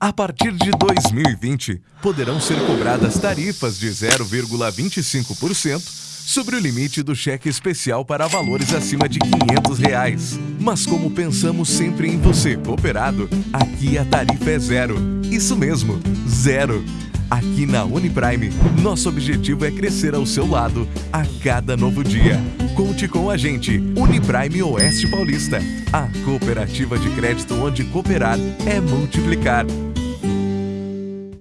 A partir de 2020, poderão ser cobradas tarifas de 0,25% sobre o limite do cheque especial para valores acima de 500 reais. Mas como pensamos sempre em você, cooperado, aqui a tarifa é zero. Isso mesmo, zero. Aqui na Uniprime, nosso objetivo é crescer ao seu lado a cada novo dia. Conte com a gente, Uniprime Oeste Paulista, a cooperativa de crédito onde cooperar é multiplicar.